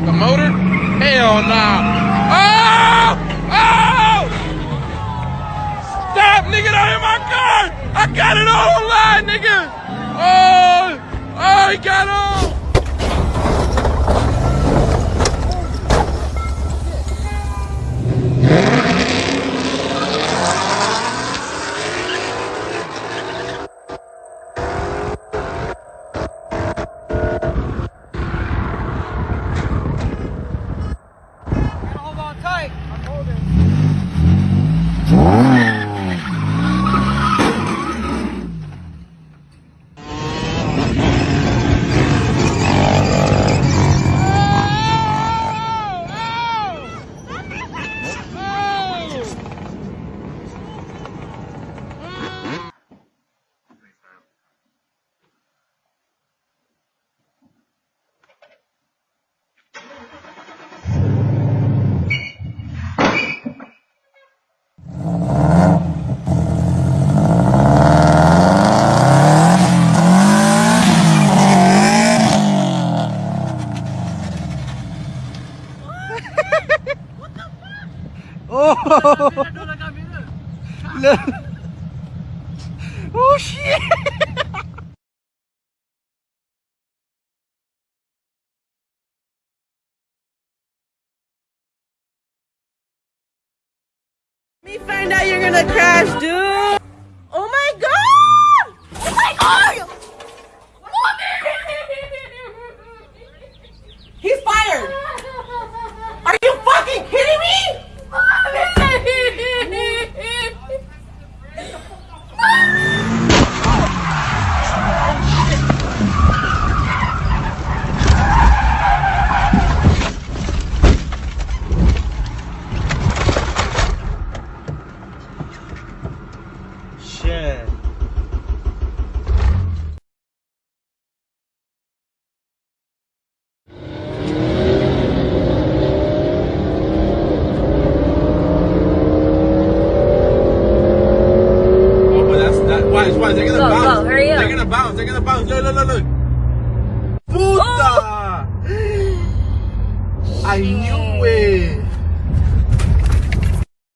got the motor? Hell nah. Oh! Oh! Stop, nigga, don't hit my car! I got it all online, nigga! Oh! Oh, he got on! ¡Oh! Oh! Oh shit! Me find out you're gonna crash, dude. Shit. Oh, that's that. Watch, watch. They're gonna Go, bounce. go, hurry up. They're gonna bounce. They're gonna bounce. Look, look, look, look. Puta! Oh! I knew it.